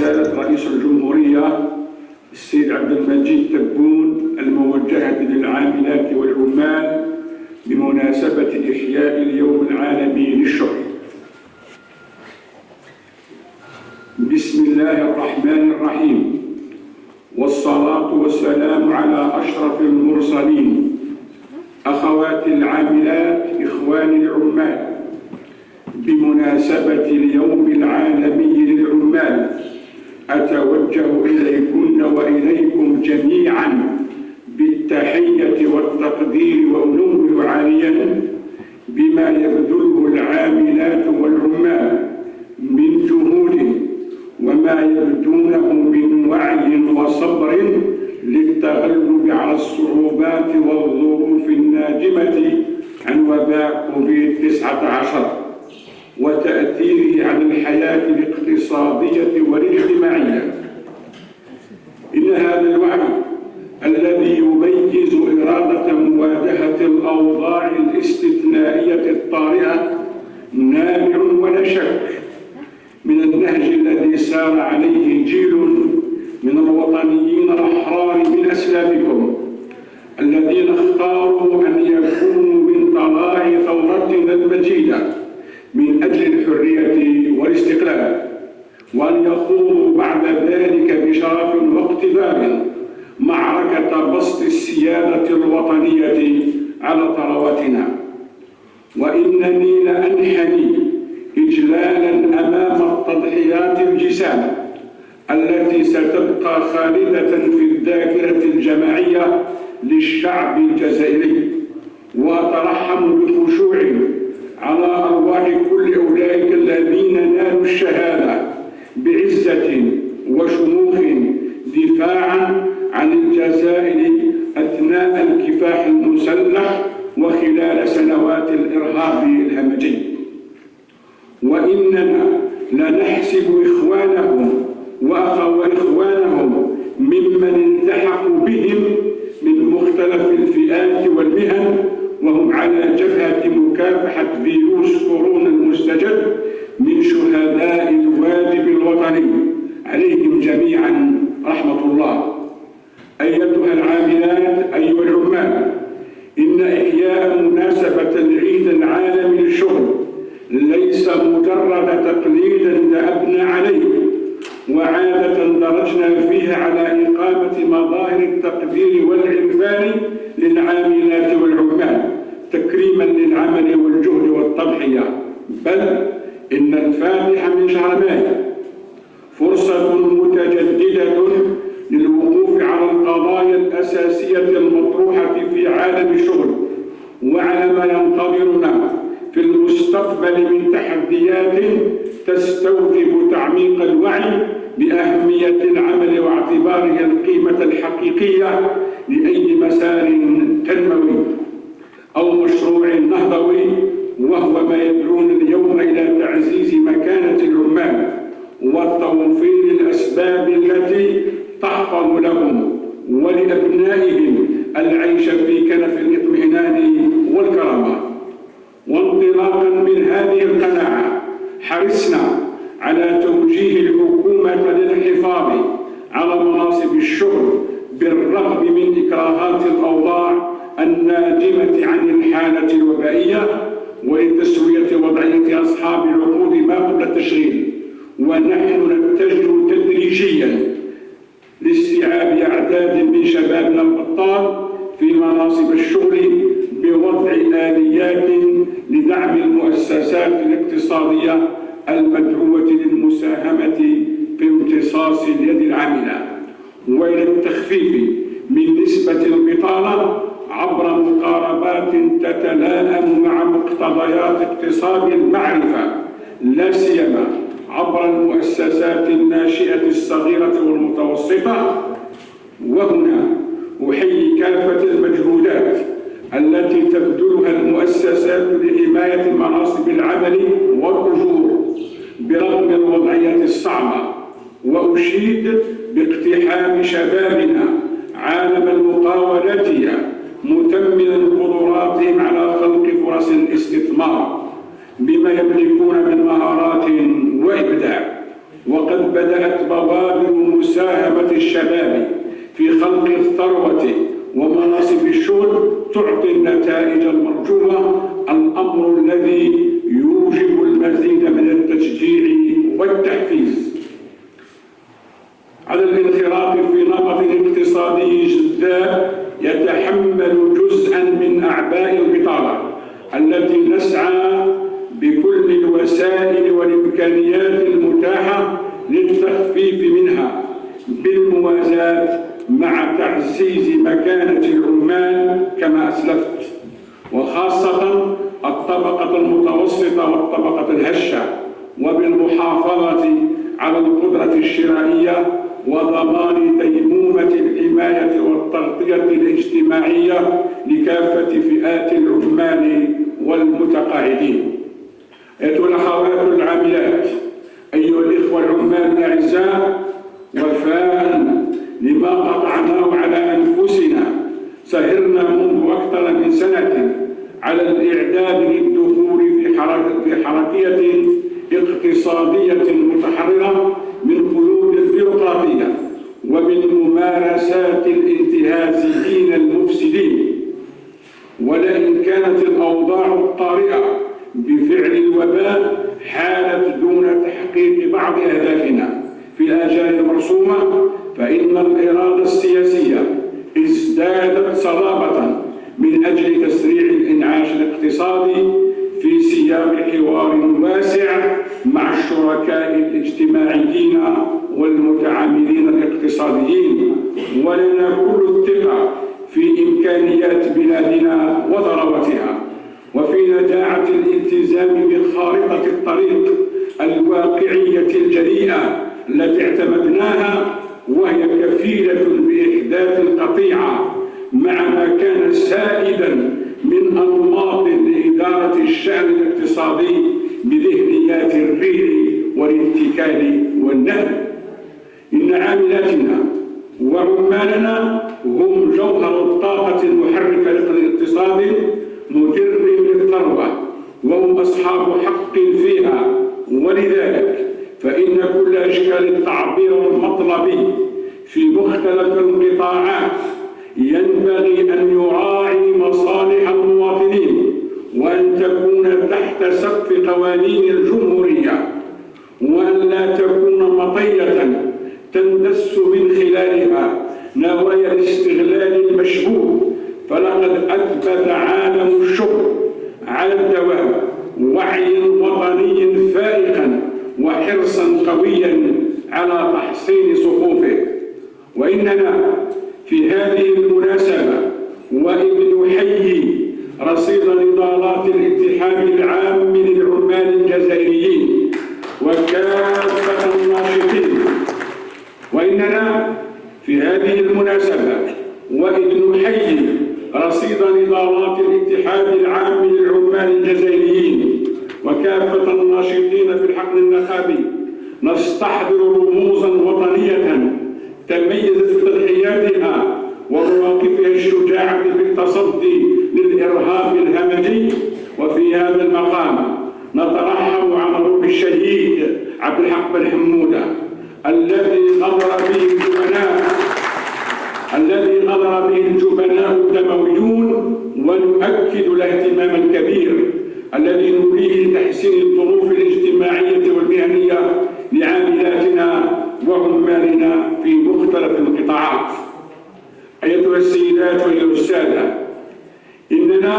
رسالة رئيس الجمهورية السيد عبد المجيد تبون الموجهة للعاملات والعمال بمناسبة إحياء اليوم العالمي للشغل بسم الله الرحمن الرحيم. والصلاة والسلام على أشرف المرسلين. أخواتي العاملات إخواني العمال. بمناسبة اليوم العالمي للعمال. أتوجه إليكن وإليكم جميعا بالتحية والتقدير وأنوه عاليا بما يبذله العاملات والعمال من جهود وما يبدونه من وعي وصبر للتغلب على الصعوبات والظروف الناجمة عن وباء كوفيد 19 وتأثيره على الحياة الاقتصادية والاجتماعية إن هذا الوعي الذي يميز إرادة مواجهة الأوضاع الاستثنائية الطارئة نابع ولا شك من النهج الذي سار عليه جيل من الوطنيين الأحرار من أسلافكم الذين اختاروا أن يكونوا من طلاع ثورتنا المجيدة من أجل الحرية والاستقلال وأن يخوضوا بعد ذلك بشرف واقتدار معركة بسط السيادة الوطنية على ثرواتنا وإنني لأنحني إجلالا أمام التضحيات الجسام التي ستبقى خالدة في الذاكرة الجماعية للشعب الجزائري. وأترحم بخشوع على أرواح كل أولئك الذين نالوا الشهادة بعزة وشموخ دفاعا المسلح وخلال سنوات الإرهاب الهمجي. وإننا لنحسب إخوانهم وإخوانهم ممن التحقوا بهم من مختلف الفئات والمهن وهم على جبهة مكافحة فيروس كورونا المستجد من شهداء الواجب الوطني عليهم جميعا رحمة الله أيتها العاملات أيها العمال إن إحياء مناسبة العيد العالمي للشغل ليس مجرد تقليد ذهبنا عليه وعادة درجنا فيها على إقامة مظاهر التقدير والعرفان للعاملات والعمال تكريما للعمل والجهد والتضحية. بل إن الفاتح من شهر مايو فرصة متجددة للوقوف على القضايا الأساسية المطروحة في عالم الشغل وعلى ما ينتظرنا في المستقبل من تحديات تستوجب تعميق الوعي بأهمية العمل واعتباره القيمة الحقيقية لأي مسار تنموي أو مشروع نهضوي وهو ما يدعون اليوم إلى تعزيز مكانة العمال من إكراهات الأوضاع الناجمة عن الحالة الوبائية ولتسوية وضعية أصحاب العقود ما قبل التشغيل ونحن نتجه تدريجيا لاستيعاب أعداد من شبابنا الأبطال في مناصب الشغل بوضع آليات لدعم المؤسسات الاقتصادية المدعوة للمساهمة في امتصاص اليد العاملة. وإلى التخفيف البطالة عبر مقاربات تتلائم مع مقتضيات اقتصاد المعرفة لا سيما عبر المؤسسات الناشئة الصغيرة والمتوسطة. وهنا أحيي كافة المجهودات التي تبذلها المؤسسات لحماية مناصب العمل والأجور برغم الوضعية الصعبة وأشيد باقتحام شبابنا عالم المقاولاتية متملا قدراتهم على خلق فرص الاستثمار بما يملكون من مهارات وإبداع. وقد بدأت وبوادر مساهمة الشباب في خلق الثروة ومناصب الشغل تعطي النتائج المرجوة. الأمر الذي يوجب المزيد من التشجيع والتحفيز. على الانخراط في نمط اقتصادي جذاب يتحمل جزءا من أعباء البطالة التي نسعى بكل الوسائل والإمكانيات المتاحة للتخفيف منها بالموازاة مع تعزيز مكانة العمال كما أسلفت وخاصة الطبقة المتوسطة والطبقة الهشة. العاملات أيها الإخوة العمال الأعزاء وفاء لما قطعناه على أنفسنا. سهرنا منذ أكثر من سنة على الإعداد للدخول في حركية اقتصادية متحررة من قيود البيروقراطية ومن ممارسات الانتهازيين المفسدين. ولئن كانت الأوضاع الطارئة بفعل الوباء حالت دون تحقيق بعض أهدافنا. في الآجال المرسومة فإن الإرادة السياسية ازدادت صلابة من أجل تسريع الإنعاش الاقتصادي في سياق حوار واسع مع الشركاء الاجتماعيين والمتعاملين الاقتصاديين. ولنا كل الثقة في إمكانيات بلادنا وثروتها. وفي نجاعة الالتزام بخارطة الطريق الواقعية الجريئة التي اعتمدناها وهي كفيلة بإحداث القطيعة مع ما كان سائدا من أنماط لإدارة الشأن الاقتصادي بذهنيات الريع والاتكال والنهب. إن عاملاتنا وعمالنا هم جوهر الطاقة المحركة للاقتصاد مدر للثروة وهم أصحاب حق فيها ولذلك فإن كل أشكال التعبير المطلبي في مختلف القطاعات ينبغي أن يراعي مصالح المواطنين وأن تكون تحت سقف قوانين الجمهورية وأن لا تكون مطية تندس من خلالها نوايا الاستغلال المشبوه فلقد أثبت هذه المناسبة وإذ نحيي رصيد نضالات الاتحاد العام للعمال الجزائريين وكافة الناشطين. وإننا في هذه المناسبة وإذ نحيي رصيد نضالات الاتحاد العام للعمال الجزائريين وكافة الناشطين في الحقل النخابي نستحضر به الجبناء الذي غدر به الجبناء الدمويون ونؤكد الاهتمام الكبير الذي نوليه لتحسين الظروف الاجتماعية والمهنية لعاملاتنا وعمالنا في مختلف القطاعات. أيتها السيدات وأيها السادة إننا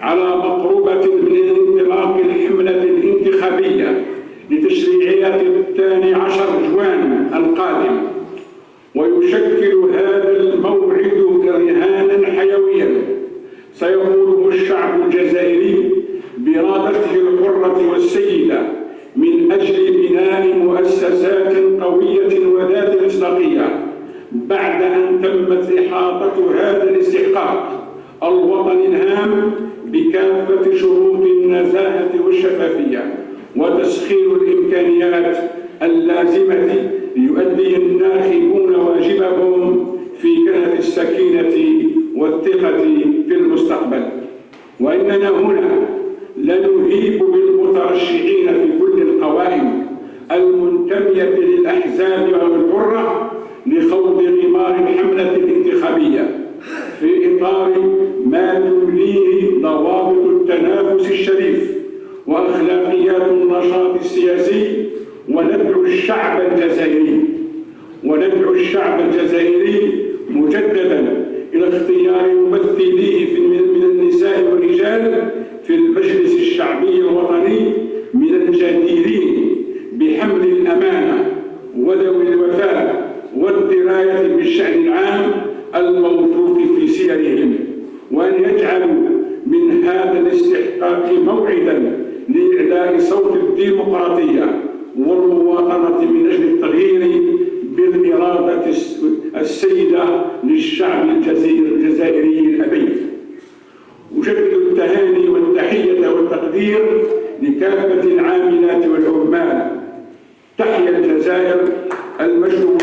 على مقربة من انطلاق الحملة الانتخابية لتشريعيات الثاني عشر جوان القادم. ويشكل هذا الموعد رهانا حيويا. سيقوله الشعب الجزائري بإرادته الحرة والسيدة من أجل بناء مؤسسات قوية وذات مصداقية بعد أن تمت إحاطة هذا الاستحقاق الوطني الهام بكافة شروط النزاهة والشفافية وتسخير الإمكانيات اللازمة يؤدي الناخبون واجبهم في كنف السكينة والثقة في المستقبل. وإننا هنا لنهيب بالمترشحين في كل القوائم المنتمية للأحزاب والحرة لخوض غمار الحملة الانتخابية في إطار ما تمليه ضوابط التنافس الشريف وأخلاقيات النشاط السياسي وندعو الشعب الجزائري. وندعو الشعب الجزائري مجددا إلى اختيار ممثليه من النساء والرجال في المجلس الشعبي الوطني من الجديرين بحمل الأمانة وذوي الوفاء والدراية بالشأن العام الموثوق في سيرهم وأن يجعلوا من هذا الاستحقاق موعدا لإعلاء صوت الديمقراطية التهاني والتحية والتقدير لكافة العاملات والعمال. تحيا الجزائر المشروع